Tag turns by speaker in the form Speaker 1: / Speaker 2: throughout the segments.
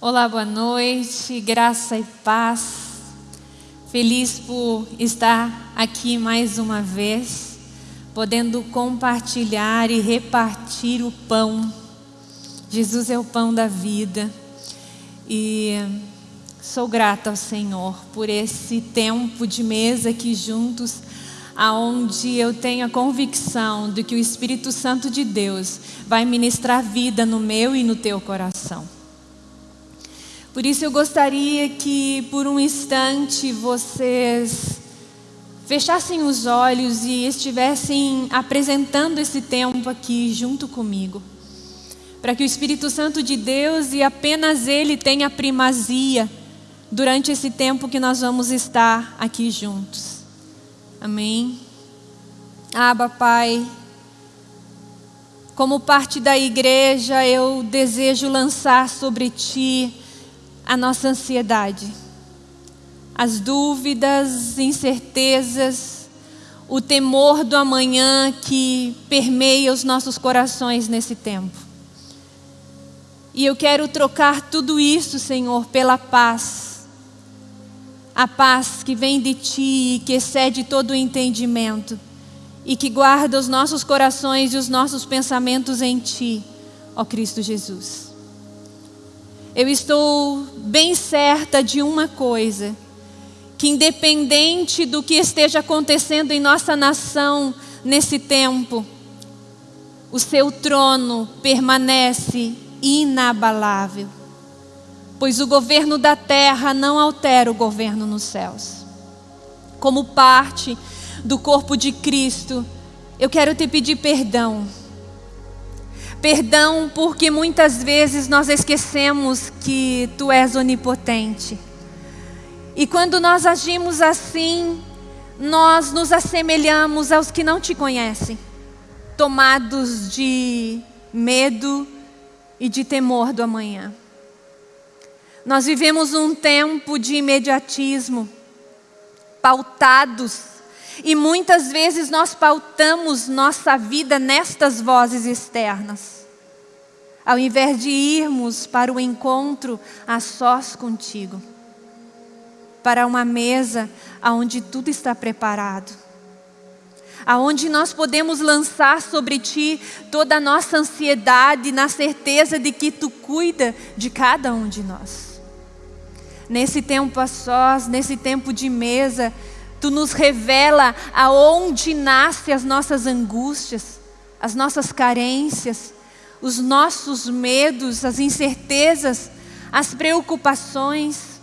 Speaker 1: Olá, boa noite, graça e paz. Feliz por estar aqui mais uma vez, podendo compartilhar e repartir o pão. Jesus é o pão da vida e sou grata ao Senhor por esse tempo de mesa aqui juntos, aonde eu tenho a convicção de que o Espírito Santo de Deus vai ministrar vida no meu e no teu coração. Por isso eu gostaria que por um instante vocês fechassem os olhos e estivessem apresentando esse tempo aqui junto comigo. Para que o Espírito Santo de Deus e apenas Ele tenha primazia durante esse tempo que nós vamos estar aqui juntos. Amém? Aba, Pai, como parte da igreja, eu desejo lançar sobre Ti a nossa ansiedade, as dúvidas, incertezas, o temor do amanhã que permeia os nossos corações nesse tempo. E eu quero trocar tudo isso, Senhor, pela paz. A paz que vem de Ti e que excede todo o entendimento e que guarda os nossos corações e os nossos pensamentos em Ti, ó Cristo Jesus eu estou bem certa de uma coisa: que independente do que esteja acontecendo em nossa nação nesse tempo, o seu trono permanece inabalável, pois o governo da terra não altera o governo nos céus. Como parte do corpo de Cristo, eu quero te pedir perdão Perdão porque muitas vezes nós esquecemos que tu és onipotente. E quando nós agimos assim, nós nos assemelhamos aos que não te conhecem, tomados de medo e de temor do amanhã. Nós vivemos um tempo de imediatismo, pautados, e muitas vezes nós pautamos nossa vida nestas vozes externas. Ao invés de irmos para o encontro a sós contigo, para uma mesa onde tudo está preparado, aonde nós podemos lançar sobre ti toda a nossa ansiedade, na certeza de que tu cuida de cada um de nós. Nesse tempo a sós, nesse tempo de mesa, tu nos revela aonde nascem as nossas angústias, as nossas carências, os nossos medos, as incertezas, as preocupações.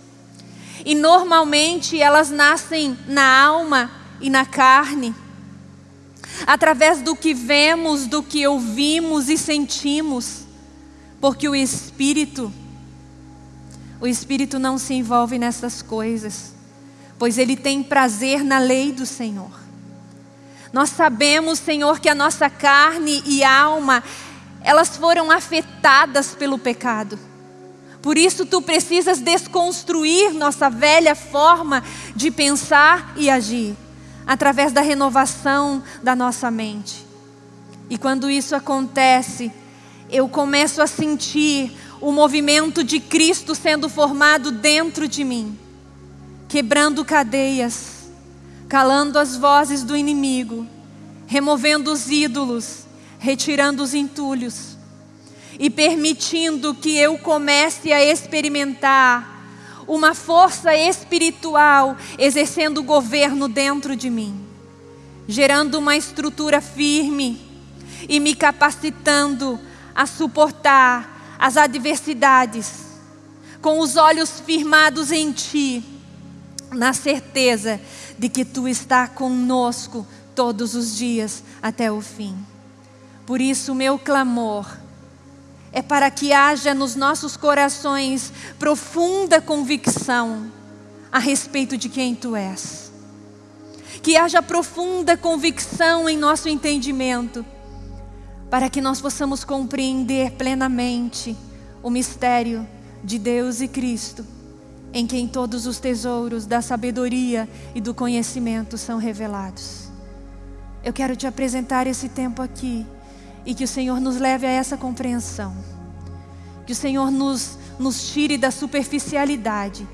Speaker 1: E normalmente elas nascem na alma e na carne, através do que vemos, do que ouvimos e sentimos, porque o Espírito, o Espírito não se envolve nessas coisas, pois ele tem prazer na lei do Senhor. Nós sabemos, Senhor, que a nossa carne e alma, elas foram afetadas pelo pecado. Por isso tu precisas desconstruir nossa velha forma de pensar e agir, através da renovação da nossa mente. E quando isso acontece, eu começo a sentir o movimento de Cristo sendo formado dentro de mim, quebrando cadeias, calando as vozes do inimigo, removendo os ídolos retirando os entulhos e permitindo que eu comece a experimentar uma força espiritual exercendo o governo dentro de mim, gerando uma estrutura firme e me capacitando a suportar as adversidades, com os olhos firmados em Ti, na certeza de que Tu está conosco todos os dias até o fim. Por isso, o meu clamor é para que haja nos nossos corações profunda convicção a respeito de quem Tu és. Que haja profunda convicção em nosso entendimento, para que nós possamos compreender plenamente o mistério de Deus e Cristo, em quem todos os tesouros da sabedoria e do conhecimento são revelados. Eu quero te apresentar esse tempo aqui e que o Senhor nos leve a essa compreensão. Que o Senhor nos, nos tire da superficialidade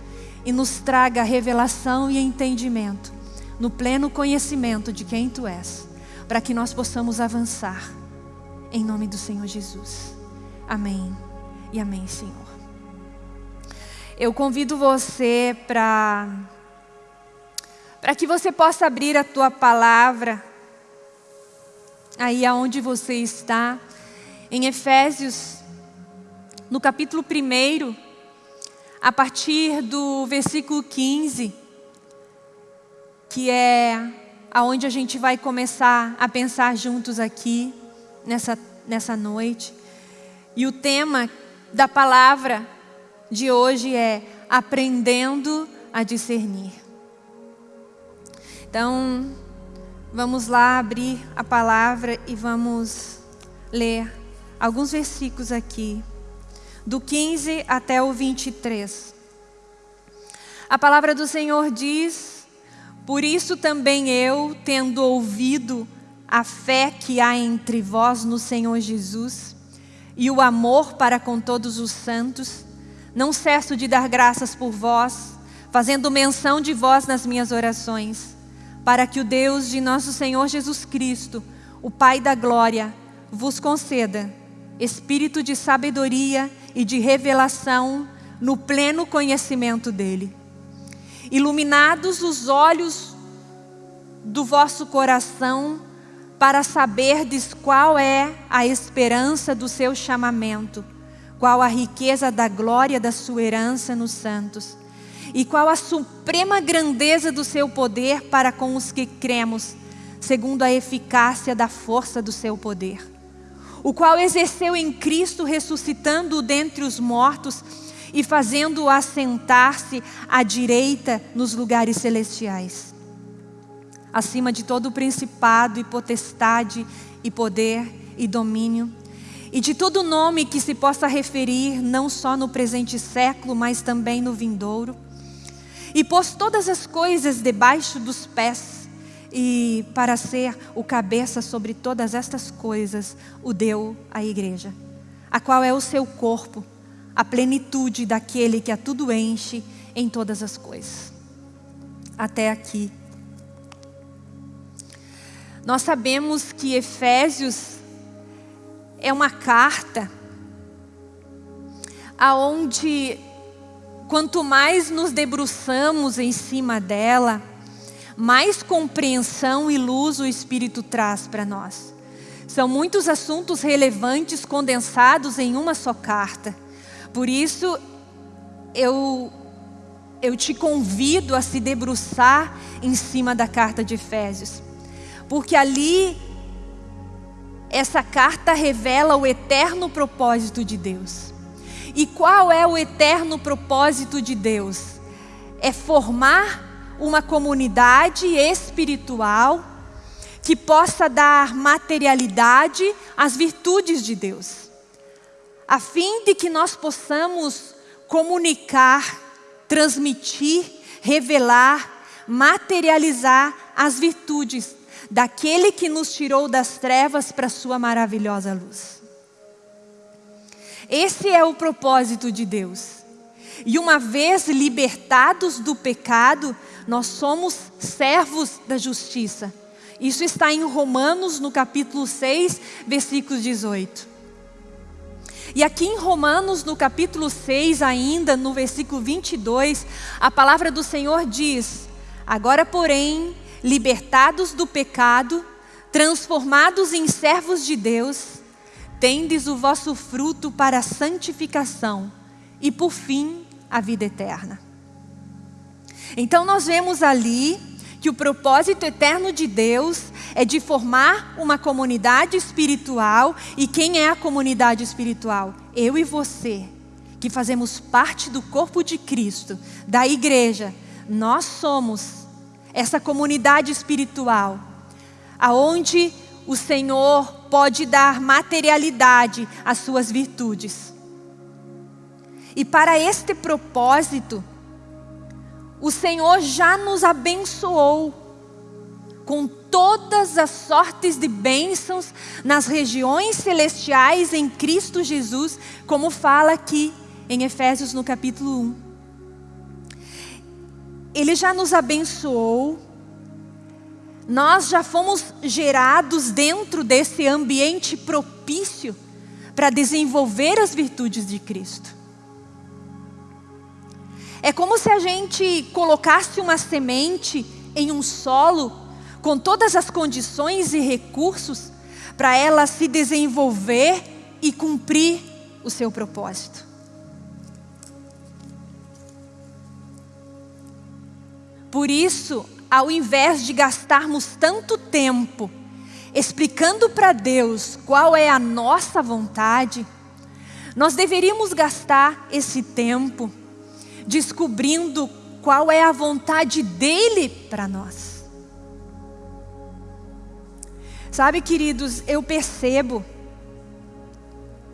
Speaker 1: e nos traga revelação e entendimento no pleno conhecimento de quem Tu és, para que nós possamos avançar. Em nome do Senhor Jesus. Amém e amém, Senhor. Eu convido você para para que você possa abrir a tua palavra aí aonde você está, em Efésios, no capítulo 1, a partir do versículo 15, que é aonde a gente vai começar a pensar juntos aqui, nessa, nessa noite. E o tema da palavra de hoje é aprendendo a discernir. Então, vamos lá abrir a palavra e vamos ler alguns versículos aqui, do 15 até o 23. A palavra do Senhor diz: Por isso também eu, tendo ouvido a fé que há entre vós no Senhor Jesus e o amor para com todos os santos, não cesso de dar graças por vós, fazendo menção de vós nas minhas orações, para que o Deus de nosso Senhor Jesus Cristo, o Pai da glória, vos conceda espírito de sabedoria e de revelação no pleno conhecimento dele. Iluminados os olhos do vosso coração, para saberdes qual é a esperança do seu chamamento qual a riqueza da glória da sua herança nos santos, e qual a suprema grandeza do seu poder para com os que cremos, segundo a eficácia da força do seu poder, o qual exerceu em Cristo, ressuscitando-o dentre os mortos e fazendo-o assentar-se à direita nos lugares celestiais, acima de todo o principado e potestade e poder e domínio, e de todo nome que se possa referir, não só no presente século, mas também no vindouro. E pôs todas as coisas debaixo dos pés, e para ser o cabeça sobre todas estas coisas, o deu à igreja, a qual é o seu corpo, a plenitude daquele que a tudo enche em todas as coisas. Até aqui. Nós sabemos que Efésios é uma carta aonde quanto mais nos debruçamos em cima dela, mais compreensão e luz o Espírito traz para nós. São muitos assuntos relevantes condensados em uma só carta. Por isso, eu, eu te convido a se debruçar em cima da carta de Efésios. Porque ali essa carta revela o eterno propósito de Deus. E qual é o eterno propósito de Deus? É formar uma comunidade espiritual que possa dar materialidade às virtudes de Deus, a fim de que nós possamos comunicar, transmitir, revelar, materializar as virtudes daquele que nos tirou das trevas para a sua maravilhosa luz. Esse é o propósito de Deus. E uma vez libertados do pecado, nós somos servos da justiça. Isso está em Romanos, no capítulo 6, versículo 18. E aqui em Romanos, no capítulo 6, ainda no versículo 22, a palavra do Senhor diz: Agora, porém, libertados do pecado, transformados em servos de Deus, tendes o vosso fruto para a santificação e, por fim, a vida eterna. Então, nós vemos ali que o propósito eterno de Deus é de formar uma comunidade espiritual. E quem é a comunidade espiritual? Eu e você, que fazemos parte do corpo de Cristo, da igreja. Nós somos essa comunidade espiritual, aonde o Senhor pode dar materialidade às suas virtudes. E para este propósito, o Senhor já nos abençoou com todas as sortes de bênçãos nas regiões celestiais em Cristo Jesus, como fala aqui em Efésios no capítulo 1. Ele já nos abençoou, nós já fomos gerados dentro desse ambiente propício para desenvolver as virtudes de Cristo. É como se a gente colocasse uma semente em um solo com todas as condições e recursos para ela se desenvolver e cumprir o seu propósito. Por isso, ao invés de gastarmos tanto tempo explicando para Deus qual é a nossa vontade, nós deveríamos gastar esse tempo descobrindo qual é a vontade dEle para nós. Sabe, queridos, eu percebo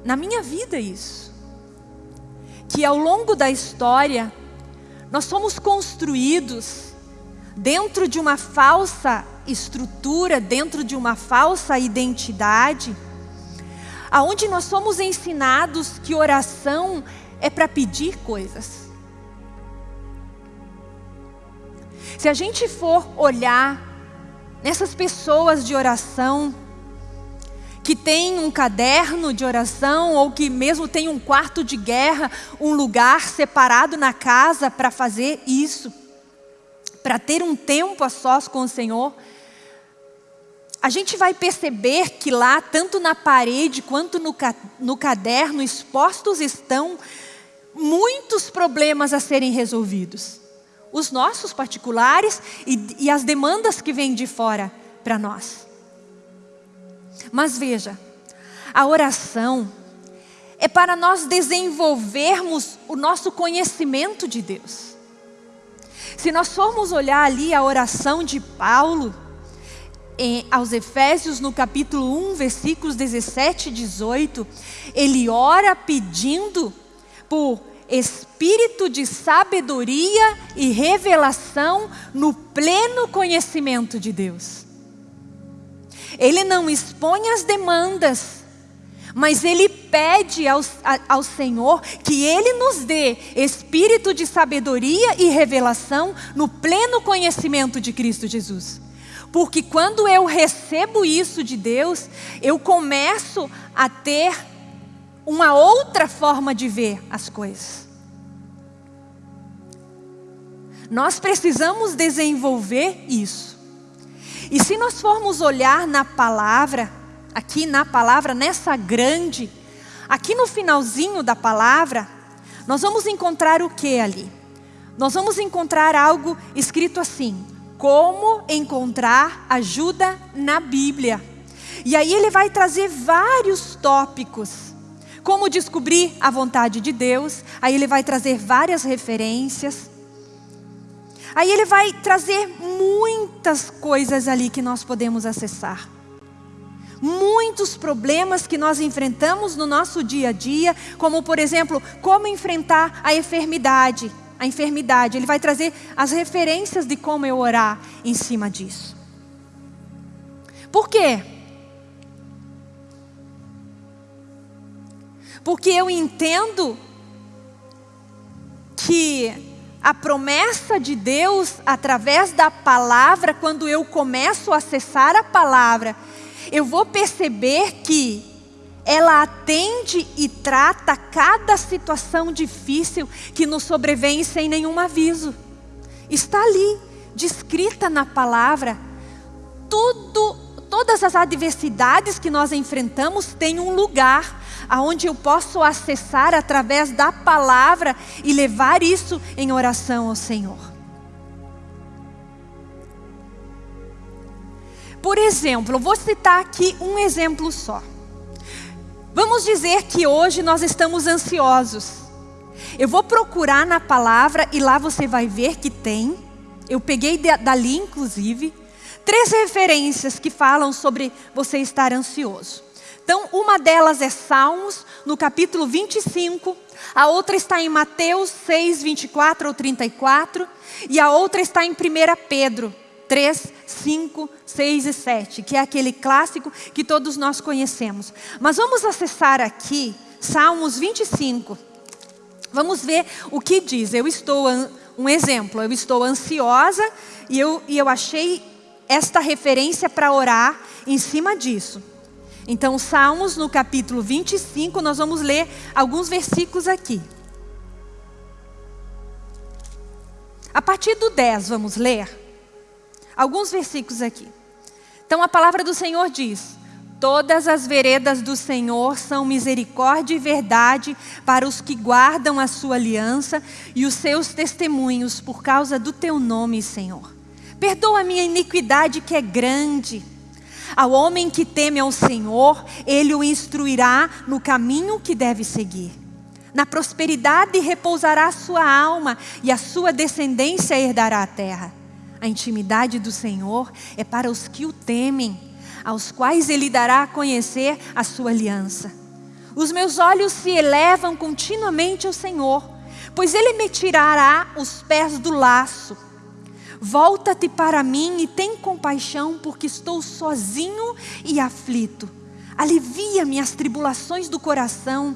Speaker 1: na minha vida isso, que ao longo da história, nós somos construídos dentro de uma falsa estrutura, dentro de uma falsa identidade, aonde nós somos ensinados que oração é para pedir coisas. Se a gente for olhar nessas pessoas de oração, que tem um caderno de oração ou que mesmo tem um quarto de guerra, um lugar separado na casa para fazer isso, para ter um tempo a sós com o Senhor, a gente vai perceber que lá, tanto na parede quanto no, no caderno, expostos estão muitos problemas a serem resolvidos os nossos particulares e, e as demandas que vêm de fora para nós. Mas veja, a oração é para nós desenvolvermos o nosso conhecimento de Deus. Se nós formos olhar ali a oração de Paulo, em, aos Efésios, no capítulo 1, versículos 17 e 18, ele ora pedindo por espírito de sabedoria e revelação no pleno conhecimento de Deus. Ele não expõe as demandas, mas ele pede ao, ao Senhor que Ele nos dê espírito de sabedoria e revelação no pleno conhecimento de Cristo Jesus. Porque quando eu recebo isso de Deus, eu começo a ter uma outra forma de ver as coisas. Nós precisamos desenvolver isso. E se nós formos olhar na palavra, aqui na palavra, nessa grande, aqui no finalzinho da palavra, nós vamos encontrar o que ali? Nós vamos encontrar algo escrito assim: como encontrar ajuda na Bíblia. E aí ele vai trazer vários tópicos. Como descobrir a vontade de Deus, aí ele vai trazer várias referências. Aí ele vai trazer muitas coisas ali que nós podemos acessar. Muitos problemas que nós enfrentamos no nosso dia a dia, como por exemplo, como enfrentar a enfermidade. A enfermidade, ele vai trazer as referências de como eu orar em cima disso. Por quê? Porque eu entendo que a promessa de Deus através da palavra, quando eu começo a acessar a palavra, eu vou perceber que ela atende e trata cada situação difícil que nos sobrevém sem nenhum aviso. Está ali, descrita na palavra. Tudo, todas as adversidades que nós enfrentamos têm um lugar aonde eu posso acessar através da palavra e levar isso em oração ao Senhor. Por exemplo, eu vou citar aqui um exemplo só. Vamos dizer que hoje nós estamos ansiosos. Eu vou procurar na palavra e lá você vai ver que tem. Eu peguei dali, inclusive, três referências que falam sobre você estar ansioso. Então, uma delas é Salmos, no capítulo 25, a outra está em Mateus 6, 24 ou 34, e a outra está em 1 Pedro, 3, 5, 6 e 7, que é aquele clássico que todos nós conhecemos. Mas vamos acessar aqui Salmos 25. Vamos ver o que diz. Eu estou, um exemplo, eu estou ansiosa e eu, e eu achei esta referência para orar em cima disso. Então, Salmos no capítulo 25, nós vamos ler alguns versículos aqui. A partir do 10, vamos ler alguns versículos aqui. Então, a palavra do Senhor diz: Todas as veredas do Senhor são misericórdia e verdade para os que guardam a sua aliança e os seus testemunhos por causa do teu nome, Senhor. Perdoa a minha iniquidade que é grande. Ao homem que teme ao Senhor, ele o instruirá no caminho que deve seguir. Na prosperidade repousará a sua alma e a sua descendência herdará a terra. A intimidade do Senhor é para os que o temem, aos quais ele dará a conhecer a sua aliança. Os meus olhos se elevam continuamente ao Senhor, pois ele me tirará os pés do laço Volta-te para mim e tem compaixão, porque estou sozinho e aflito. Alivia-me as tribulações do coração,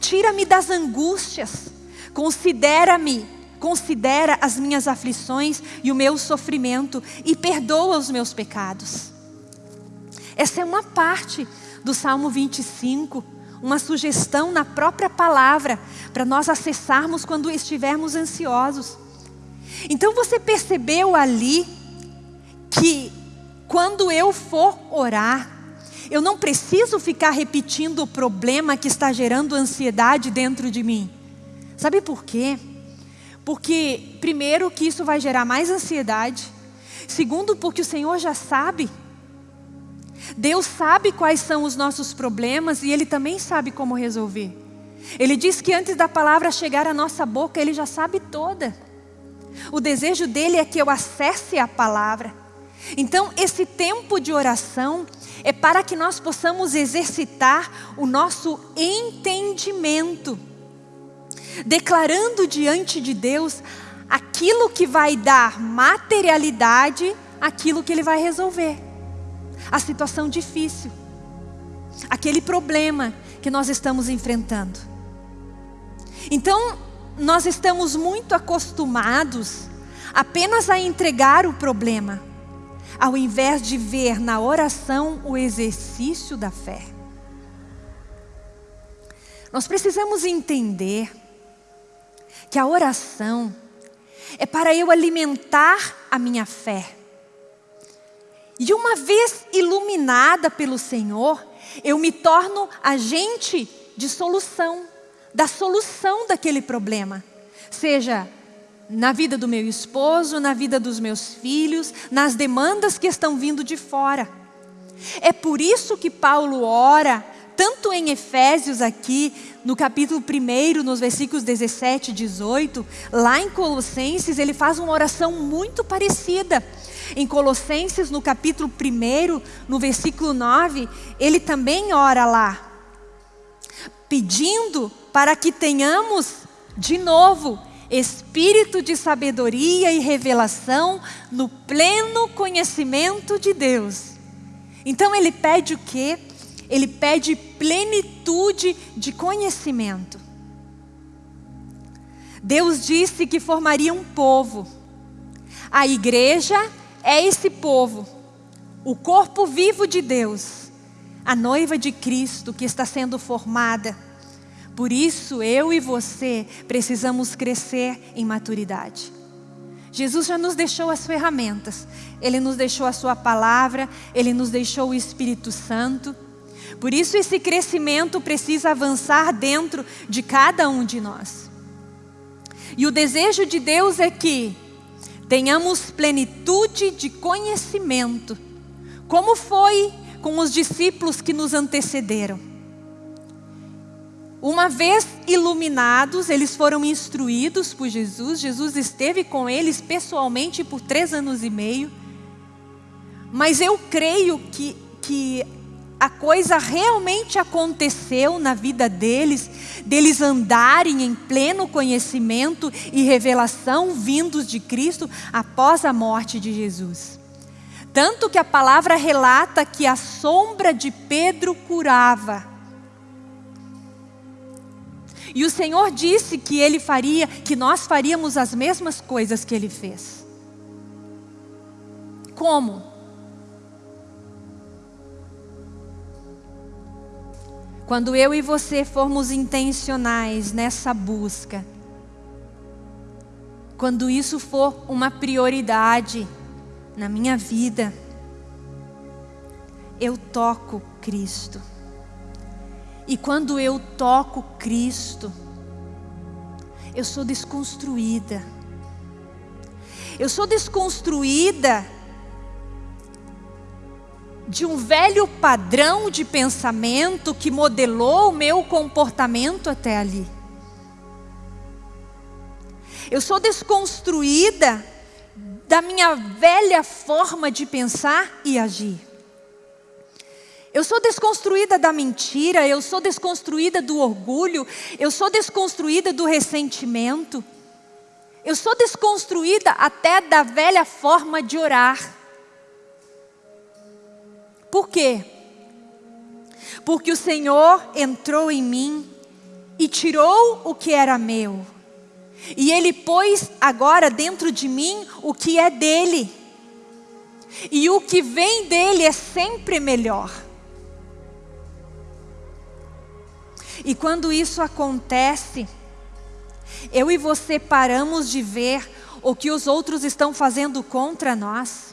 Speaker 1: tira-me das angústias, considera-me, considera as minhas aflições e o meu sofrimento e perdoa os meus pecados. Essa é uma parte do Salmo 25, uma sugestão na própria palavra para nós acessarmos quando estivermos ansiosos. Então você percebeu ali que quando eu for orar, eu não preciso ficar repetindo o problema que está gerando ansiedade dentro de mim. Sabe por quê? Porque, primeiro, que isso vai gerar mais ansiedade. Segundo, porque o Senhor já sabe. Deus sabe quais são os nossos problemas e Ele também sabe como resolver. Ele diz que antes da palavra chegar à nossa boca, Ele já sabe toda. O desejo dele é que eu acesse a palavra. Então, esse tempo de oração é para que nós possamos exercitar o nosso entendimento, declarando diante de Deus aquilo que vai dar materialidade àquilo que Ele vai resolver. A situação difícil, aquele problema que nós estamos enfrentando. Então, nós estamos muito acostumados apenas a entregar o problema, ao invés de ver na oração o exercício da fé. Nós precisamos entender que a oração é para eu alimentar a minha fé. E uma vez iluminada pelo Senhor, eu me torno agente de solução da solução daquele problema. Seja na vida do meu esposo, na vida dos meus filhos, nas demandas que estão vindo de fora. É por isso que Paulo ora, tanto em Efésios aqui, no capítulo 1, nos versículos 17 e 18, lá em Colossenses, ele faz uma oração muito parecida. Em Colossenses, no capítulo 1, no versículo 9, ele também ora lá, pedindo para que tenhamos de novo espírito de sabedoria e revelação no pleno conhecimento de Deus. Então ele pede o quê? Ele pede plenitude de conhecimento. Deus disse que formaria um povo. A igreja é esse povo, o corpo vivo de Deus, a noiva de Cristo que está sendo formada por isso, eu e você precisamos crescer em maturidade. Jesus já nos deixou as ferramentas, Ele nos deixou a Sua palavra, Ele nos deixou o Espírito Santo. Por isso, esse crescimento precisa avançar dentro de cada um de nós. E o desejo de Deus é que tenhamos plenitude de conhecimento, como foi com os discípulos que nos antecederam. Uma vez iluminados, eles foram instruídos por Jesus. Jesus esteve com eles pessoalmente por três anos e meio. Mas eu creio que, que a coisa realmente aconteceu na vida deles, deles andarem em pleno conhecimento e revelação vindos de Cristo após a morte de Jesus. Tanto que a palavra relata que a sombra de Pedro curava. E o Senhor disse que ele faria, que nós faríamos as mesmas coisas que ele fez. Como? Quando eu e você formos intencionais nessa busca, quando isso for uma prioridade na minha vida, eu toco Cristo. E quando eu toco Cristo, eu sou desconstruída. Eu sou desconstruída de um velho padrão de pensamento que modelou o meu comportamento até ali. Eu sou desconstruída da minha velha forma de pensar e agir. Eu sou desconstruída da mentira, eu sou desconstruída do orgulho, eu sou desconstruída do ressentimento. Eu sou desconstruída até da velha forma de orar. Por quê? Porque o Senhor entrou em mim e tirou o que era meu. E Ele pôs agora dentro de mim o que é dele. E o que vem dele é sempre melhor. E quando isso acontece, eu e você paramos de ver o que os outros estão fazendo contra nós.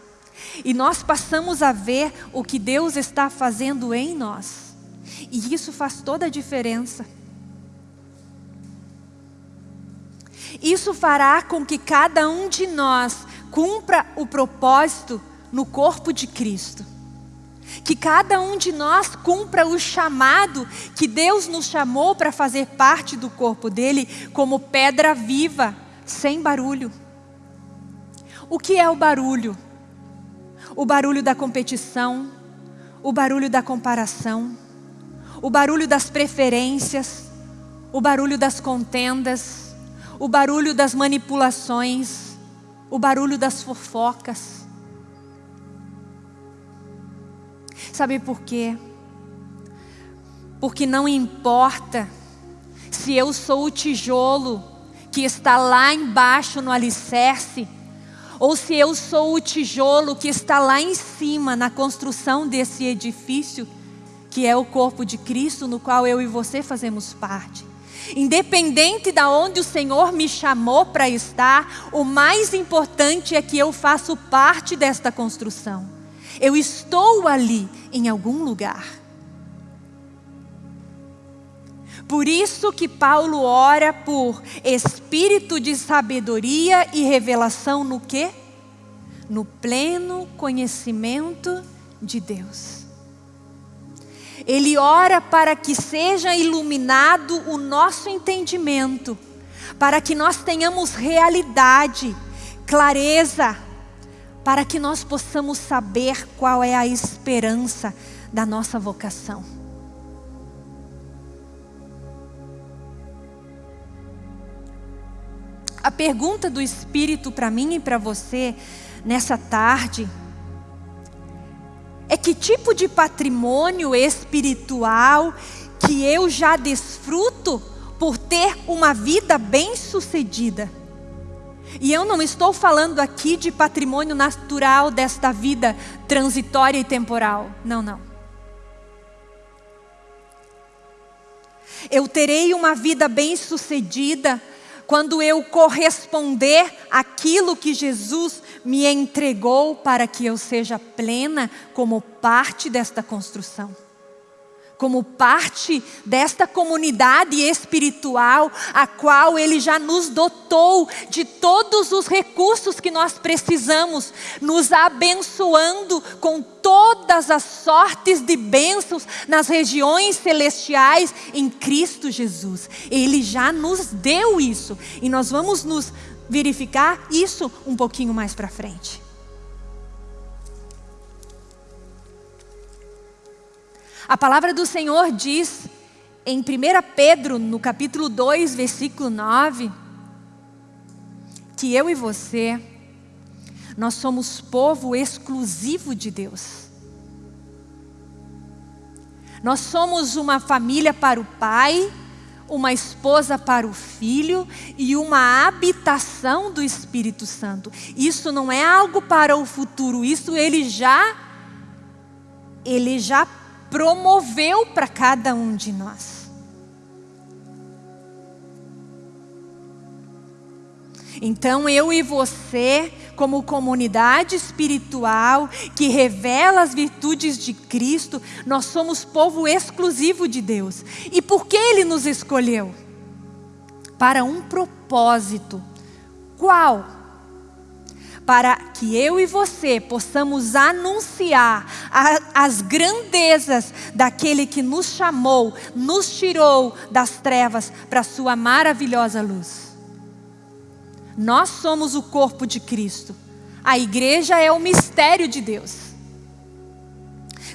Speaker 1: E nós passamos a ver o que Deus está fazendo em nós. E isso faz toda a diferença. Isso fará com que cada um de nós cumpra o propósito no corpo de Cristo. Que cada um de nós cumpra o chamado que Deus nos chamou para fazer parte do corpo dele, como pedra viva, sem barulho. O que é o barulho? O barulho da competição, o barulho da comparação, o barulho das preferências, o barulho das contendas, o barulho das manipulações, o barulho das fofocas. Sabe por quê? Porque não importa se eu sou o tijolo que está lá embaixo no alicerce, ou se eu sou o tijolo que está lá em cima na construção desse edifício, que é o corpo de Cristo, no qual eu e você fazemos parte. Independente de onde o Senhor me chamou para estar, o mais importante é que eu faço parte desta construção. Eu estou ali em algum lugar. Por isso que Paulo ora por espírito de sabedoria e revelação no quê? No pleno conhecimento de Deus. Ele ora para que seja iluminado o nosso entendimento, para que nós tenhamos realidade, clareza, para que nós possamos saber qual é a esperança da nossa vocação. A pergunta do Espírito para mim e para você nessa tarde é que tipo de patrimônio espiritual que eu já desfruto por ter uma vida bem-sucedida. E eu não estou falando aqui de patrimônio natural desta vida transitória e temporal. Não, não. Eu terei uma vida bem-sucedida quando eu corresponder aquilo que Jesus me entregou para que eu seja plena como parte desta construção. Como parte desta comunidade espiritual, a qual Ele já nos dotou de todos os recursos que nós precisamos, nos abençoando com todas as sortes de bênçãos nas regiões celestiais em Cristo Jesus. Ele já nos deu isso e nós vamos nos verificar isso um pouquinho mais para frente. A palavra do Senhor diz em 1 Pedro, no capítulo 2, versículo 9, que eu e você, Nós somos povo exclusivo de Deus. Nós somos uma família para o Pai, uma esposa para o Filho e uma habitação do Espírito Santo. Isso não é algo para o futuro, isso ele já ele já promoveu para cada um de nós. Então eu e você como comunidade espiritual que revela as virtudes de Cristo, nós somos povo exclusivo de Deus. E por que Ele nos escolheu? Para um propósito. Qual? Para que eu e você possamos anunciar a, as grandezas daquele que nos chamou, nos tirou das trevas para a sua maravilhosa luz. Nós somos o corpo de Cristo. A igreja é o mistério de Deus.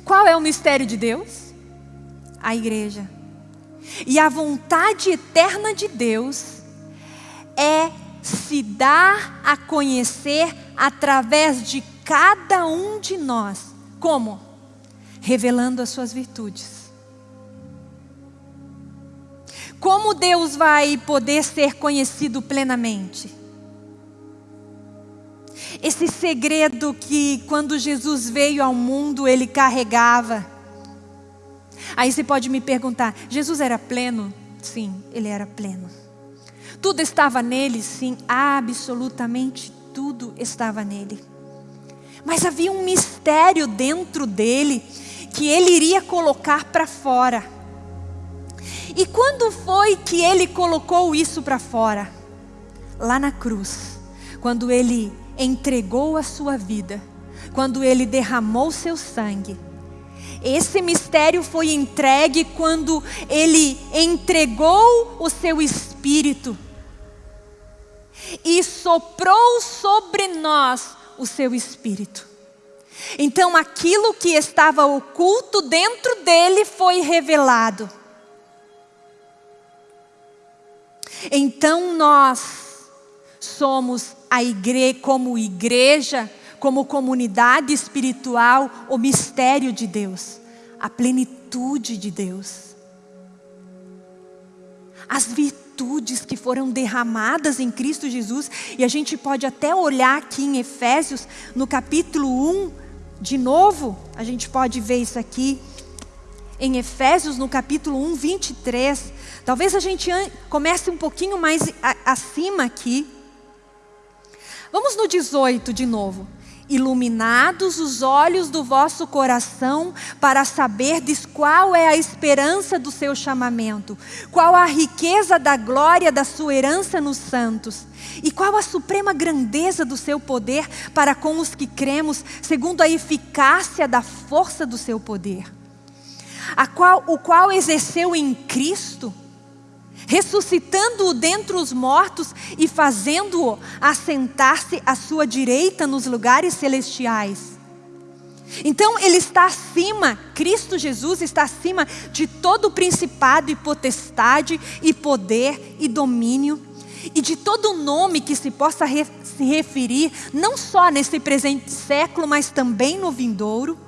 Speaker 1: Qual é o mistério de Deus? A igreja. E a vontade eterna de Deus é se dar a conhecer através de cada um de nós. Como? Revelando as suas virtudes. Como Deus vai poder ser conhecido plenamente? Esse segredo que quando Jesus veio ao mundo ele carregava. Aí você pode me perguntar: Jesus era pleno? Sim, ele era pleno. Tudo estava nele? Sim, absolutamente tudo estava nele. Mas havia um mistério dentro dele que ele iria colocar para fora. E quando foi que ele colocou isso para fora? Lá na cruz, quando ele entregou a sua vida, quando ele derramou seu sangue. Esse mistério foi entregue quando ele entregou o seu espírito e soprou sobre nós o seu espírito. Então aquilo que estava oculto dentro dele foi revelado. Então nós somos a igreja, como igreja, como comunidade espiritual, o mistério de Deus, a plenitude de Deus. As virtudes que foram derramadas em Cristo Jesus, e a gente pode até olhar aqui em Efésios, no capítulo 1, de novo, a gente pode ver isso aqui, em Efésios, no capítulo 1, 23. Talvez a gente comece um pouquinho mais acima aqui. Vamos no 18 de novo. Iluminados os olhos do vosso coração para saberdes qual é a esperança do seu chamamento, qual a riqueza da glória da sua herança nos santos, e qual a suprema grandeza do seu poder para com os que cremos, segundo a eficácia da força do seu poder, a qual, o qual exerceu em Cristo ressuscitando-o dentre os mortos e fazendo-o assentar-se à sua direita nos lugares celestiais. Então ele está acima, Cristo Jesus está acima de todo principado e potestade e poder e domínio e de todo nome que se possa re se referir, não só nesse presente século, mas também no vindouro.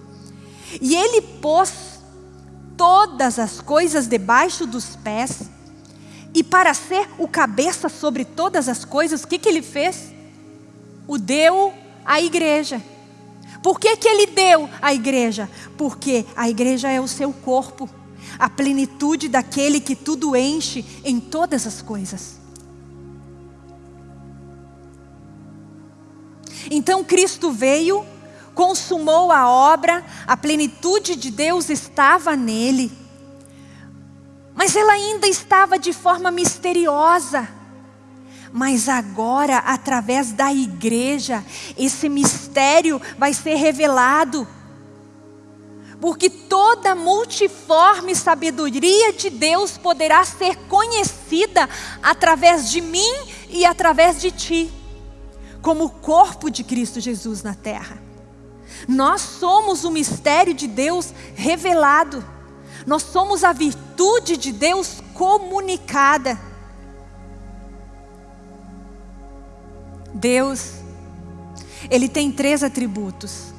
Speaker 1: E ele pôs todas as coisas debaixo dos pés e para ser o cabeça sobre todas as coisas, o que, que ele fez? O deu à igreja. Por que, que ele deu à igreja? Porque a igreja é o seu corpo, a plenitude daquele que tudo enche em todas as coisas. Então Cristo veio, consumou a obra, a plenitude de Deus estava nele. Mas ela ainda estava de forma misteriosa. Mas agora, através da igreja, esse mistério vai ser revelado. Porque toda multiforme sabedoria de Deus poderá ser conhecida através de mim e através de ti, como o corpo de Cristo Jesus na terra. Nós somos o mistério de Deus revelado. Nós somos a virtude de Deus comunicada. Deus, Ele tem três atributos.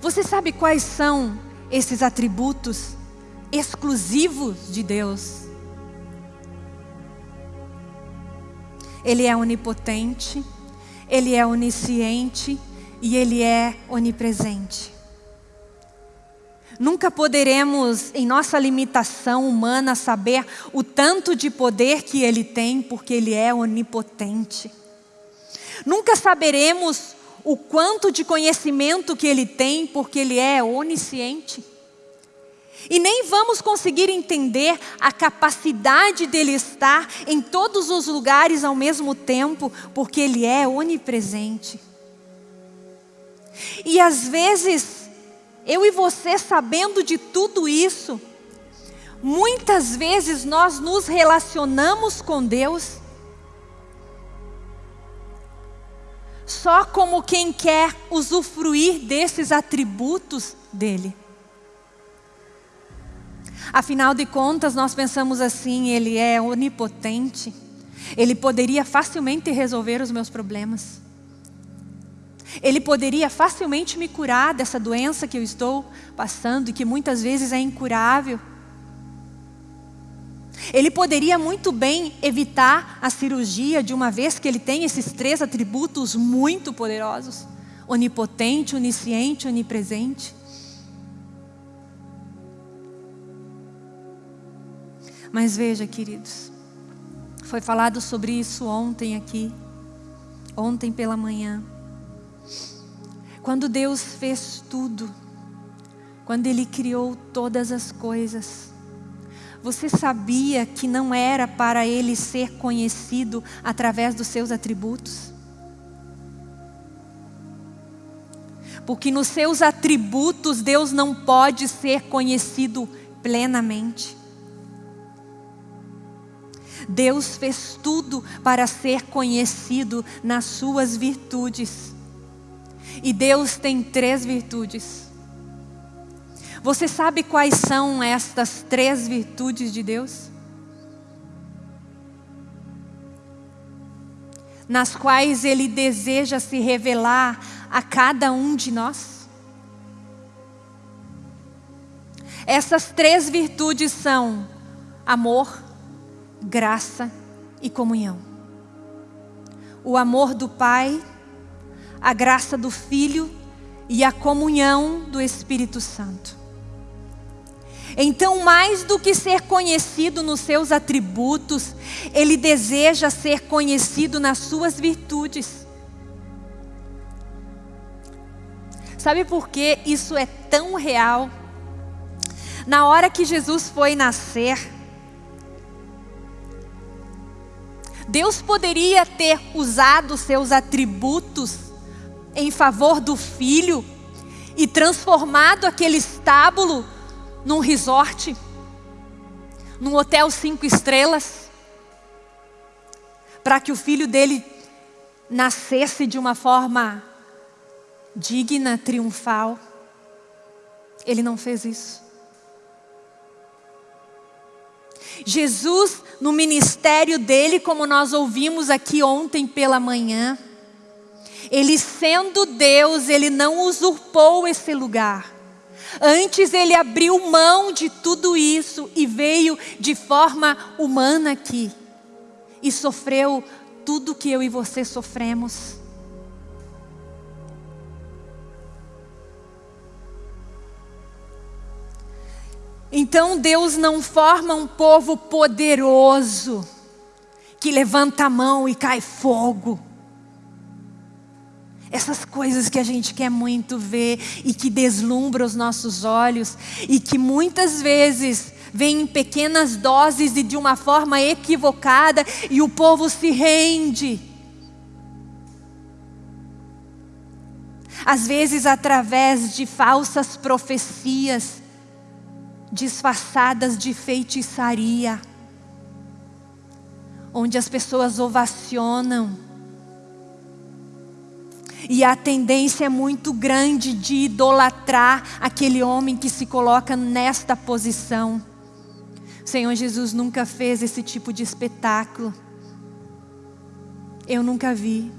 Speaker 1: Você sabe quais são esses atributos exclusivos de Deus? Ele é onipotente, ele é onisciente e ele é onipresente. Nunca poderemos, em nossa limitação humana, saber o tanto de poder que Ele tem, porque Ele é onipotente. Nunca saberemos o quanto de conhecimento que Ele tem, porque Ele é onisciente. E nem vamos conseguir entender a capacidade dele estar em todos os lugares ao mesmo tempo, porque ele é onipresente. E às vezes eu e você sabendo de tudo isso, muitas vezes nós nos relacionamos com Deus só como quem quer usufruir desses atributos dele. Afinal de contas, nós pensamos assim: Ele é onipotente, Ele poderia facilmente resolver os meus problemas. Ele poderia facilmente me curar dessa doença que eu estou passando e que muitas vezes é incurável. Ele poderia muito bem evitar a cirurgia de uma vez que ele tem esses três atributos muito poderosos: onipotente, onisciente, onipresente. Mas veja, queridos, foi falado sobre isso ontem aqui, ontem pela manhã. Quando Deus fez tudo, quando Ele criou todas as coisas, você sabia que não era para Ele ser conhecido através dos seus atributos? Porque nos seus atributos Deus não pode ser conhecido plenamente. Deus fez tudo para ser conhecido nas suas virtudes. E Deus tem três virtudes. Você sabe quais são estas três virtudes de Deus? Nas quais Ele deseja se revelar a cada um de nós? Essas três virtudes são amor, graça e comunhão. O amor do Pai a graça do Filho e a comunhão do Espírito Santo. Então, mais do que ser conhecido nos seus atributos, ele deseja ser conhecido nas suas virtudes. Sabe por que isso é tão real? Na hora que Jesus foi nascer, Deus poderia ter usado seus atributos em favor do filho e transformado aquele estábulo num resort, num hotel cinco estrelas, para que o filho dele nascesse de uma forma digna, triunfal. Ele não fez isso. Jesus, no ministério dele, como nós ouvimos aqui ontem pela manhã, ele sendo Deus, ele não usurpou esse lugar. Antes ele abriu mão de tudo isso e veio de forma humana aqui. E sofreu tudo que eu e você sofremos. Então Deus não forma um povo poderoso que levanta a mão e cai fogo. Essas coisas que a gente quer muito ver e que deslumbra os nossos olhos e que muitas vezes vem em pequenas doses e de uma forma equivocada e o povo se rende. Às vezes através de falsas profecias disfarçadas de feitiçaria, onde as pessoas ovacionam e a tendência é muito grande de idolatrar aquele homem que se coloca nesta posição. O Senhor Jesus nunca fez esse tipo de espetáculo. Eu nunca vi.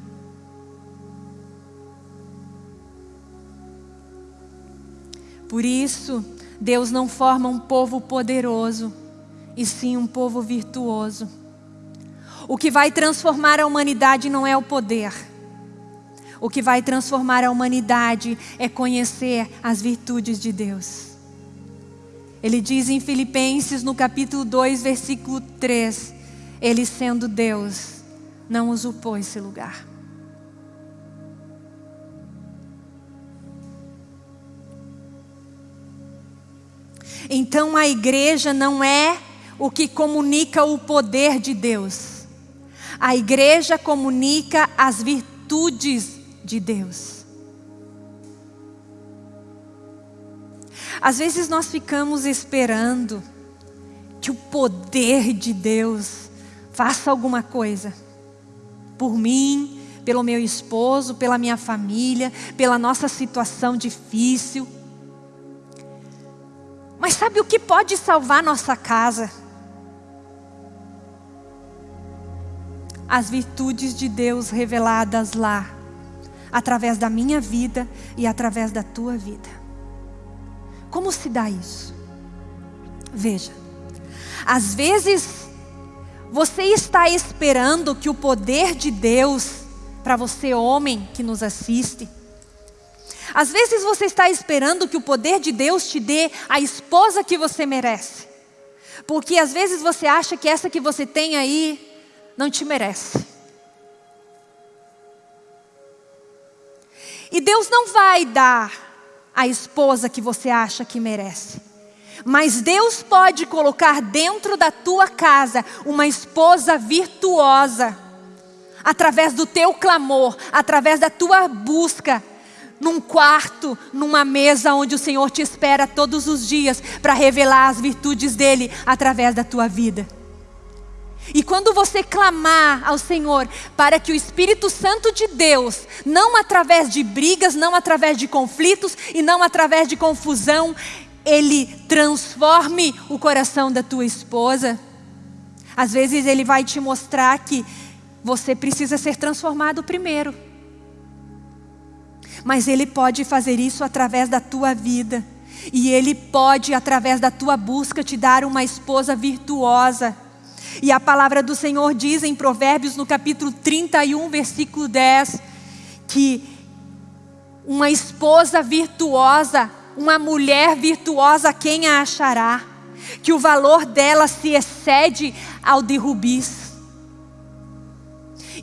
Speaker 1: Por isso, Deus não forma um povo poderoso, e sim um povo virtuoso. O que vai transformar a humanidade não é o poder o que vai transformar a humanidade é conhecer as virtudes de Deus. Ele diz em Filipenses, no capítulo 2, versículo 3: Ele sendo Deus, não usurpou esse lugar. Então a igreja não é o que comunica o poder de Deus. A igreja comunica as virtudes de Deus. Às vezes nós ficamos esperando que o poder de Deus faça alguma coisa por mim, pelo meu esposo, pela minha família, pela nossa situação difícil. Mas sabe o que pode salvar nossa casa? As virtudes de Deus reveladas lá, através da minha vida e através da tua vida. Como se dá isso? Veja, às vezes você está esperando que o poder de Deus, para você, homem que nos assiste, às vezes você está esperando que o poder de Deus te dê a esposa que você merece. Porque às vezes você acha que essa que você tem aí não te merece. E Deus não vai dar a esposa que você acha que merece. Mas Deus pode colocar dentro da tua casa uma esposa virtuosa, através do teu clamor, através da tua busca, num quarto, numa mesa onde o Senhor te espera todos os dias para revelar as virtudes dele através da tua vida. E quando você clamar ao Senhor para que o Espírito Santo de Deus, não através de brigas, não através de conflitos e não através de confusão, ele transforme o coração da tua esposa. Às vezes ele vai te mostrar que você precisa ser transformado primeiro. Mas ele pode fazer isso através da tua vida. E ele pode, através da tua busca, te dar uma esposa virtuosa. E a palavra do Senhor diz em Provérbios, no capítulo 31, versículo 10, que uma esposa virtuosa uma mulher virtuosa, quem a achará? Que o valor dela se excede ao de rubis.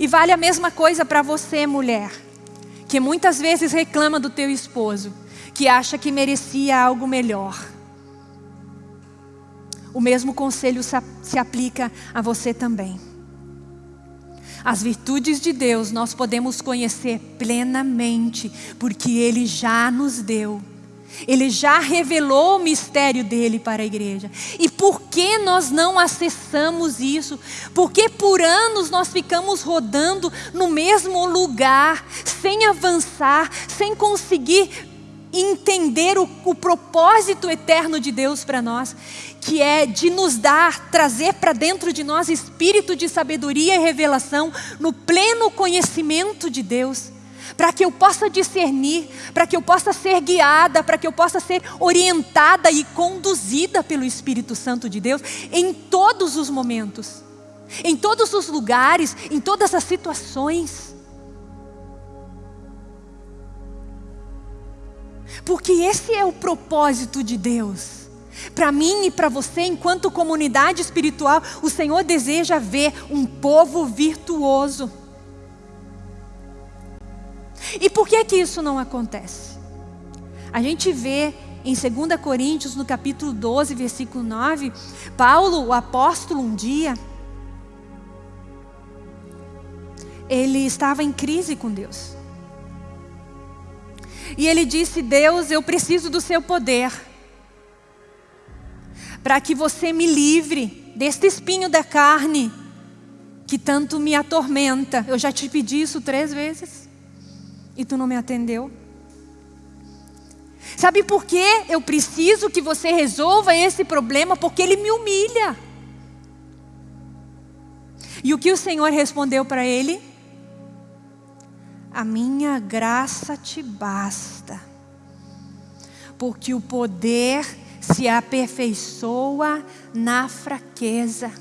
Speaker 1: E vale a mesma coisa para você, mulher, que muitas vezes reclama do teu esposo, que acha que merecia algo melhor. O mesmo conselho se aplica a você também. As virtudes de Deus nós podemos conhecer plenamente, porque Ele já nos deu. Ele já revelou o mistério dele para a igreja. E por que nós não acessamos isso? Porque por anos nós ficamos rodando no mesmo lugar, sem avançar, sem conseguir entender o, o propósito eterno de Deus para nós, que é de nos dar, trazer para dentro de nós espírito de sabedoria e revelação no pleno conhecimento de Deus para que eu possa discernir, para que eu possa ser guiada, para que eu possa ser orientada e conduzida pelo Espírito Santo de Deus em todos os momentos, em todos os lugares, em todas as situações. Porque esse é o propósito de Deus. Para mim e para você, enquanto comunidade espiritual, o Senhor deseja ver um povo virtuoso e por que que isso não acontece? A gente vê em 2 Coríntios, no capítulo 12, versículo 9, Paulo, o apóstolo, um dia, ele estava em crise com Deus. E ele disse: Deus, eu preciso do seu poder, para que você me livre deste espinho da carne que tanto me atormenta. Eu já te pedi isso três vezes e tu não me atendeu? Sabe por que eu preciso que você resolva esse problema? Porque ele me humilha. E o que o Senhor respondeu para ele? A minha graça te basta, porque o poder se aperfeiçoa na fraqueza.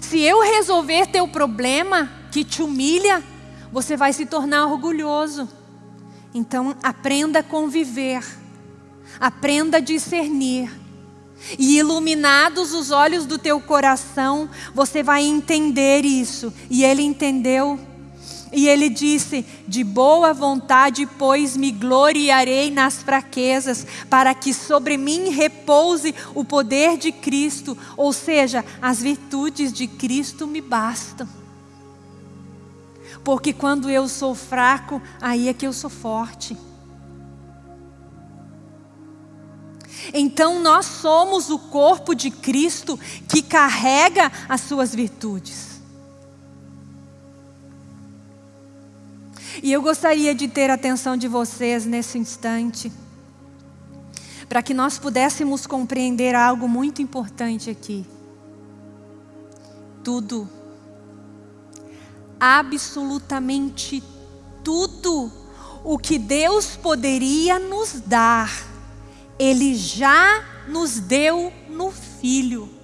Speaker 1: Se eu resolver teu problema que te humilha, você vai se tornar orgulhoso. Então aprenda a conviver, aprenda a discernir. E iluminados os olhos do teu coração, você vai entender isso. E ele entendeu. E ele disse: De boa vontade, pois me gloriarei nas fraquezas, para que sobre mim repouse o poder de Cristo, ou seja, as virtudes de Cristo me bastam. Porque quando eu sou fraco, aí é que eu sou forte. Então nós somos o corpo de Cristo que carrega as suas virtudes. E eu gostaria de ter a atenção de vocês nesse instante, para que nós pudéssemos compreender algo muito importante aqui. Tudo, absolutamente tudo o que Deus poderia nos dar, Ele já nos deu no Filho.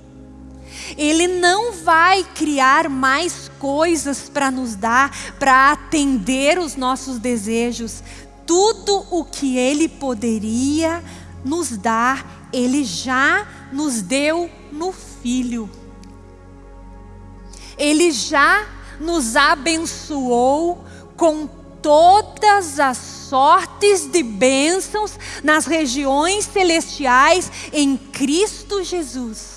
Speaker 1: Ele não vai criar mais coisas para nos dar, para atender os nossos desejos. Tudo o que Ele poderia nos dar, Ele já nos deu no Filho. Ele já nos abençoou com todas as sortes de bênçãos nas regiões celestiais em Cristo Jesus.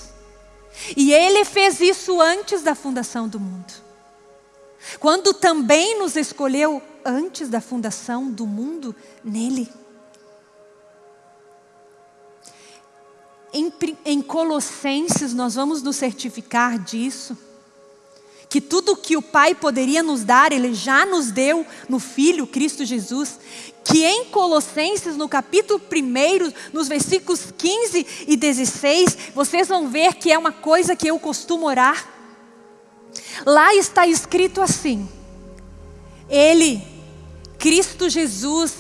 Speaker 1: E Ele fez isso antes da fundação do mundo. Quando também nos escolheu antes da fundação do mundo nele. Em, em Colossenses, nós vamos nos certificar disso que tudo que o Pai poderia nos dar, Ele já nos deu no Filho, Cristo Jesus, que em Colossenses, no capítulo 1, nos versículos 15 e 16, vocês vão ver que é uma coisa que eu costumo orar. Lá está escrito assim: Ele, Cristo Jesus,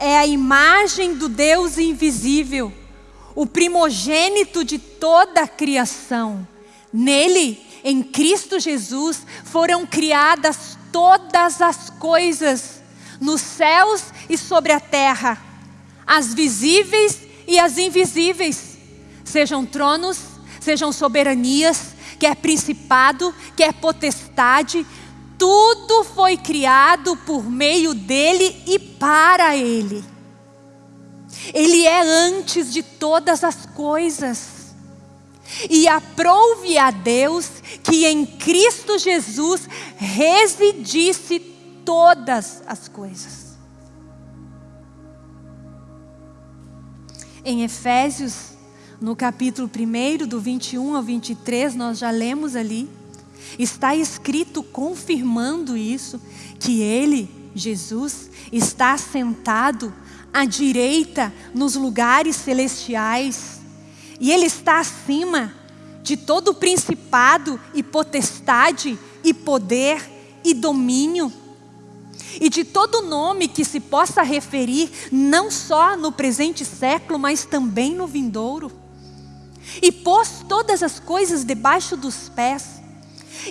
Speaker 1: é a imagem do Deus invisível, o primogênito de toda a criação. Nele, em Cristo Jesus, foram criadas todas as coisas, nos céus e sobre a terra, as visíveis e as invisíveis, sejam tronos, sejam soberanias, quer principado, quer potestade, tudo foi criado por meio dele e para ele. Ele é antes de todas as coisas. E aprouve a Deus que em Cristo Jesus residisse todas as coisas. Em Efésios, no capítulo 1, do 21 ao 23, nós já lemos ali, está escrito confirmando isso, que Ele, Jesus, está sentado à direita nos lugares celestiais, e Ele está acima de todo principado e potestade e poder e domínio. E de todo nome que se possa referir, não só no presente século, mas também no vindouro. E pôs todas as coisas debaixo dos pés,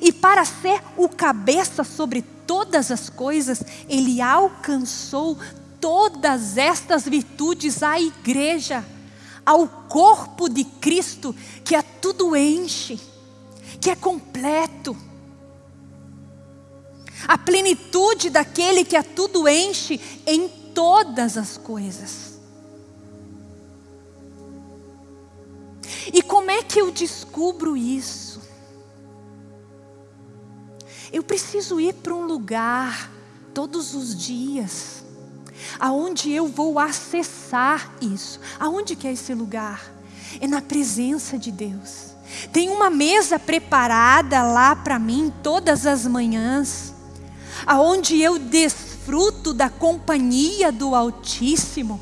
Speaker 1: e para ser o cabeça sobre todas as coisas, ele alcançou todas estas virtudes à igreja, ao corpo de Cristo, que a tudo enche, que é completo a plenitude daquele que a tudo enche em todas as coisas. E como é que eu descubro isso? Eu preciso ir para um lugar todos os dias, aonde eu vou acessar isso. Aonde que é esse lugar? É na presença de Deus. Tem uma mesa preparada lá para mim todas as manhãs aonde eu desfruto da companhia do Altíssimo.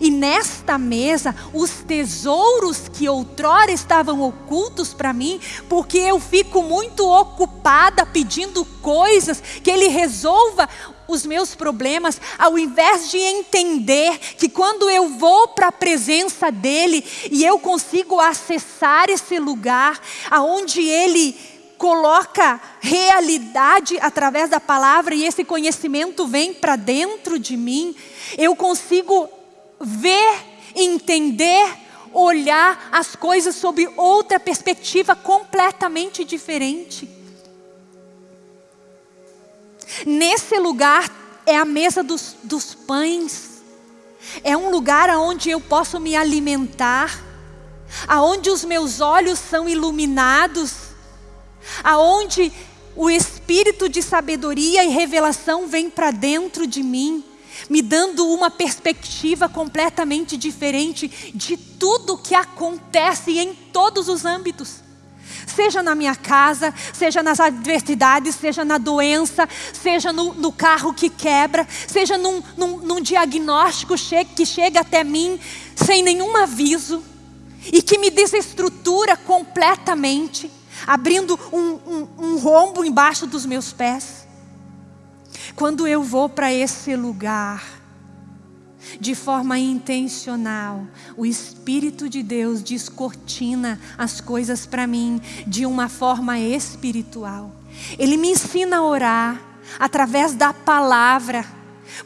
Speaker 1: E nesta mesa, os tesouros que outrora estavam ocultos para mim, porque eu fico muito ocupada pedindo coisas, que Ele resolva os meus problemas, ao invés de entender que quando eu vou para a presença dEle e eu consigo acessar esse lugar, aonde Ele coloca realidade através da palavra e esse conhecimento vem para dentro de mim, eu consigo ver, entender, olhar as coisas sob outra perspectiva completamente diferente. Nesse lugar é a mesa dos, dos pães, é um lugar onde eu posso me alimentar, aonde os meus olhos são iluminados, aonde o espírito de sabedoria e revelação vem para dentro de mim, me dando uma perspectiva completamente diferente de tudo que acontece em todos os âmbitos. Seja na minha casa, seja nas adversidades, seja na doença, seja no, no carro que quebra, seja num, num, num diagnóstico che que chega até mim sem nenhum aviso e que me desestrutura completamente abrindo um, um, um rombo embaixo dos meus pés. Quando eu vou para esse lugar, de forma intencional, o Espírito de Deus descortina as coisas para mim de uma forma espiritual. Ele me ensina a orar através da palavra,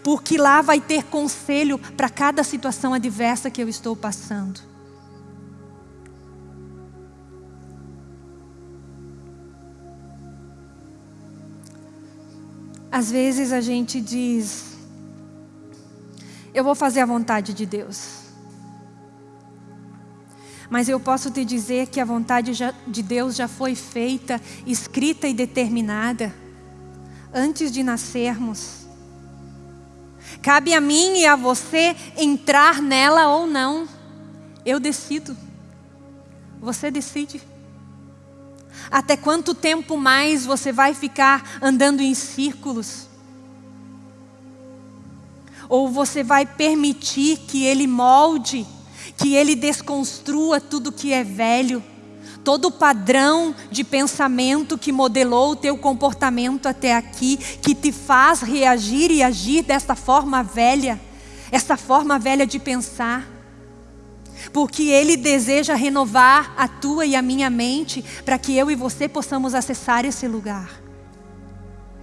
Speaker 1: porque lá vai ter conselho para cada situação adversa que eu estou passando. Às vezes a gente diz, eu vou fazer a vontade de Deus. Mas eu posso te dizer que a vontade de Deus já foi feita, escrita e determinada antes de nascermos. Cabe a mim e a você entrar nela ou não. Eu decido. Você decide. Até quanto tempo mais você vai ficar andando em círculos? Ou você vai permitir que Ele molde, que Ele desconstrua tudo que é velho? Todo o padrão de pensamento que modelou o teu comportamento até aqui, que te faz reagir e agir dessa forma velha, essa forma velha de pensar porque Ele deseja renovar a tua e a minha mente para que eu e você possamos acessar esse lugar.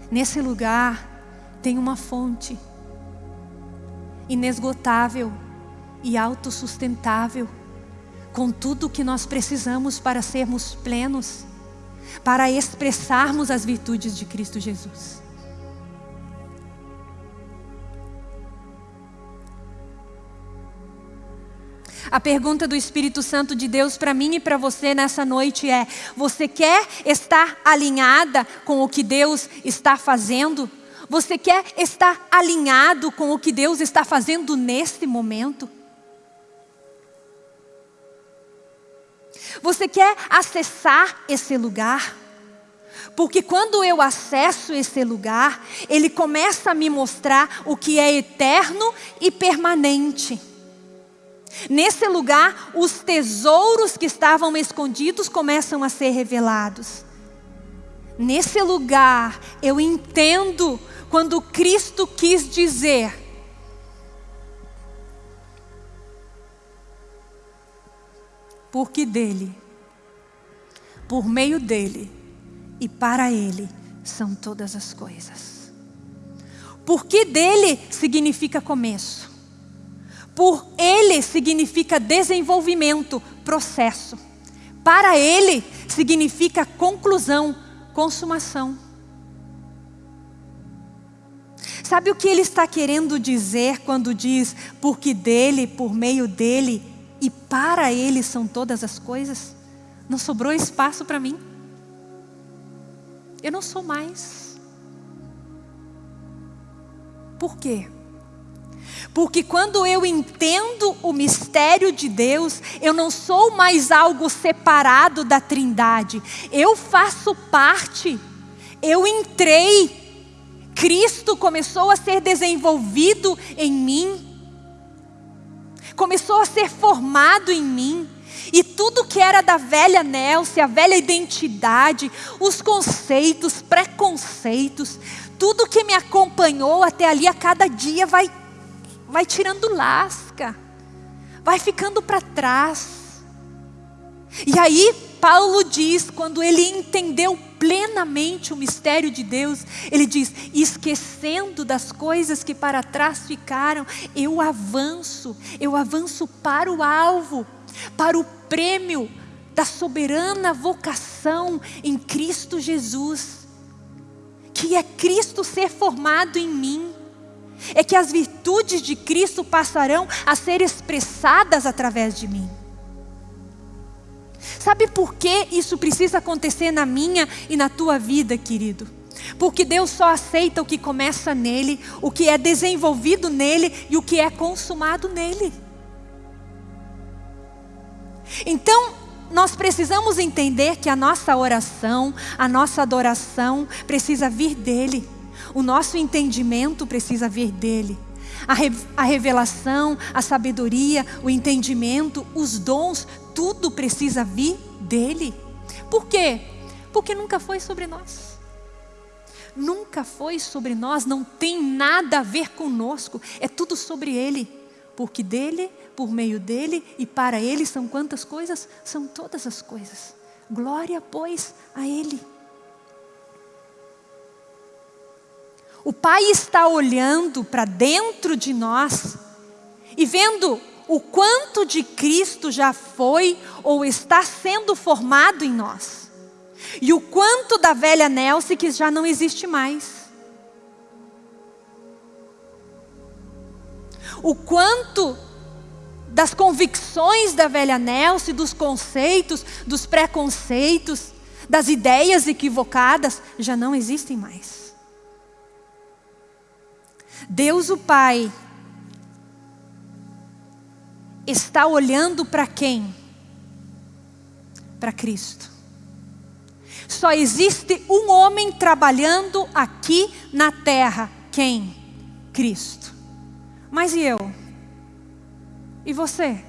Speaker 1: Nesse lugar tem uma fonte inesgotável e autossustentável, com tudo o que nós precisamos para sermos plenos, para expressarmos as virtudes de Cristo Jesus. A pergunta do Espírito Santo de Deus para mim e para você nessa noite é: você quer estar alinhada com o que Deus está fazendo? Você quer estar alinhado com o que Deus está fazendo neste momento? Você quer acessar esse lugar? Porque quando eu acesso esse lugar, ele começa a me mostrar o que é eterno e permanente. Nesse lugar, os tesouros que estavam escondidos começam a ser revelados. Nesse lugar, eu entendo quando Cristo quis dizer: porque dele, por meio dele e para ele são todas as coisas. Porque dele significa começo. Por ele significa desenvolvimento, processo. Para ele significa conclusão, consumação. Sabe o que ele está querendo dizer quando diz porque dele, por meio dele e para ele são todas as coisas? Não sobrou espaço para mim. Eu não sou mais. Por quê? Porque quando eu entendo o mistério de Deus, eu não sou mais algo separado da Trindade. Eu faço parte. Eu entrei. Cristo começou a ser desenvolvido em mim. Começou a ser formado em mim. E tudo que era da velha Nelce, a velha identidade, os conceitos, preconceitos, tudo que me acompanhou até ali a cada dia vai, vai tirando lasca, vai ficando para trás. E aí, Paulo diz, quando ele entendeu plenamente o mistério de Deus, ele diz: esquecendo das coisas que para trás ficaram, eu avanço, eu avanço para o alvo, para o prêmio da soberana vocação em Cristo Jesus, que é Cristo ser formado em mim, é que as virtudes de Cristo passarão a ser expressadas através de mim. Sabe por que isso precisa acontecer na minha e na tua vida, querido? Porque Deus só aceita o que começa nele, o que é desenvolvido nele e o que é consumado nele. Então, nós precisamos entender que a nossa oração, a nossa adoração precisa vir dele. O nosso entendimento precisa vir dele. A, re, a revelação, a sabedoria, o entendimento, os dons, tudo precisa vir dele. Por quê? Porque nunca foi sobre nós. Nunca foi sobre nós, não tem nada a ver conosco, é tudo sobre ele. Porque dele, por meio dele e para ele são quantas coisas? São todas as coisas. Glória, pois, a ele. O Pai está olhando para dentro de nós e vendo o quanto de Cristo já foi ou está sendo formado em nós. E o quanto da velha Nelce que já não existe mais. O quanto das convicções da velha Nelce, dos conceitos, dos preconceitos, das ideias equivocadas, já não existem mais. Deus o Pai está olhando para quem? Para Cristo. Só existe um homem trabalhando aqui na terra. Quem? Cristo. Mas e eu? E você?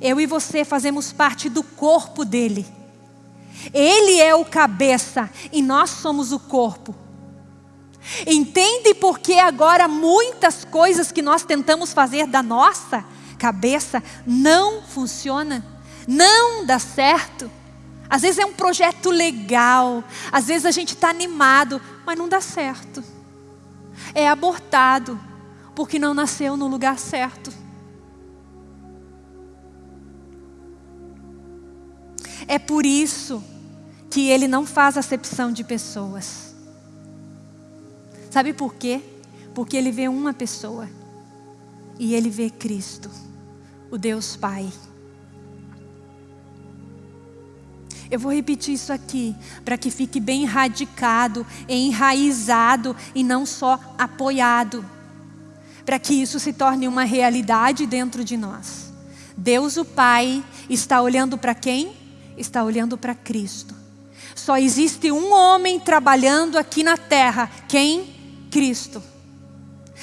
Speaker 1: Eu e você fazemos parte do corpo dele. Ele é o cabeça e nós somos o corpo. Entende por que agora muitas coisas que nós tentamos fazer da nossa cabeça não funciona, não dá certo. Às vezes é um projeto legal, às vezes a gente está animado, mas não dá certo. É abortado, porque não nasceu no lugar certo. É por isso que ele não faz acepção de pessoas. Sabe por quê? Porque ele vê uma pessoa e ele vê Cristo o Deus Pai. Eu vou repetir isso aqui, para que fique bem radicado, enraizado e não só apoiado. Para que isso se torne uma realidade dentro de nós. Deus o Pai está olhando para quem? Está olhando para Cristo. Só existe um homem trabalhando aqui na terra. Quem? Cristo.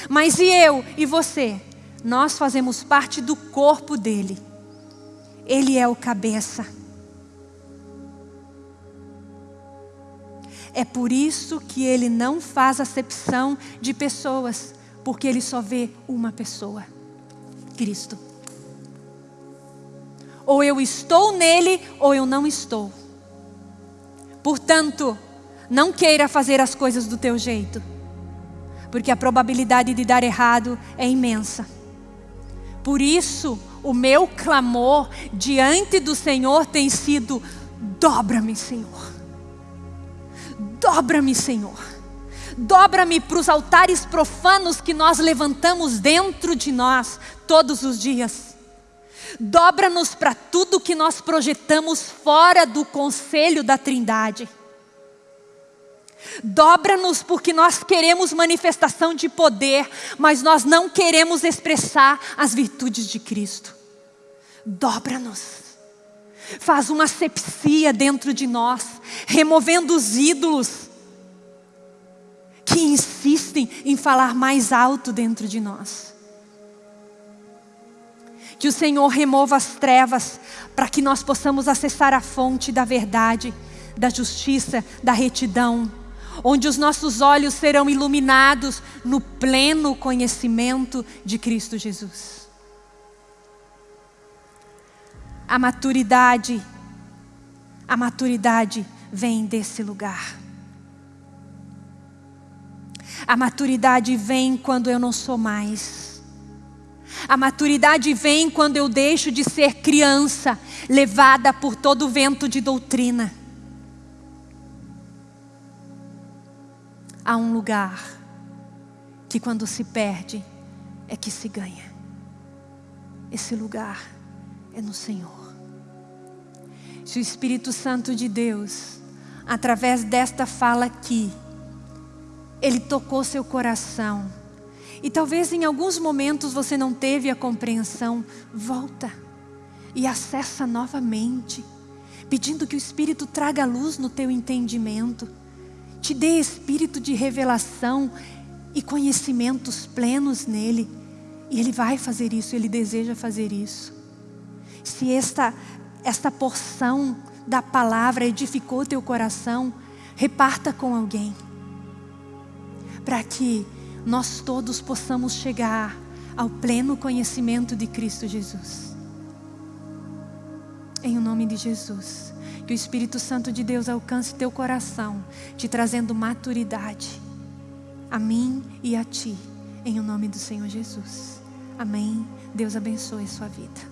Speaker 1: Mas e eu e você? nós fazemos parte do corpo dele. Ele é o cabeça. É por isso que ele não faz acepção de pessoas, porque ele só vê uma pessoa: Cristo. Ou eu estou nele, ou eu não estou. Portanto, não queira fazer as coisas do teu jeito, porque a probabilidade de dar errado é imensa. Por isso, o meu clamor diante do Senhor tem sido: dobra-me, Senhor. Dobra-me, Senhor. Dobra-me para os altares profanos que nós levantamos dentro de nós todos os dias. Dobra-nos para tudo que nós projetamos fora do conselho da Trindade. Dobra-nos porque nós queremos manifestação de poder, mas nós não queremos expressar as virtudes de Cristo. Dobra-nos. Faz uma sepsia dentro de nós, removendo os ídolos que insistem em falar mais alto dentro de nós. Que o Senhor remova as trevas para que nós possamos acessar a fonte da verdade, da justiça, da retidão onde os nossos olhos serão iluminados no pleno conhecimento de Cristo Jesus. A maturidade, a maturidade vem desse lugar. A maturidade vem quando eu não sou mais. A maturidade vem quando eu deixo de ser criança, levada por todo vento de doutrina. Há um lugar que quando se perde é que se ganha. Esse lugar é no Senhor. Se o Espírito Santo de Deus, através desta fala aqui, ele tocou seu coração. E talvez em alguns momentos você não teve a compreensão. Volta e acessa novamente, pedindo que o Espírito traga luz no teu entendimento, te dê espírito de revelação e conhecimentos plenos nele. E ele vai fazer isso, ele deseja fazer isso. Se esta, esta porção da palavra edificou teu coração, reparta com alguém para que nós todos possamos chegar ao pleno conhecimento de Cristo Jesus. Em o nome de Jesus, que o Espírito Santo de Deus alcance teu coração, te trazendo maturidade, a mim e a ti, em o nome do Senhor Jesus. Amém. Deus abençoe a sua vida.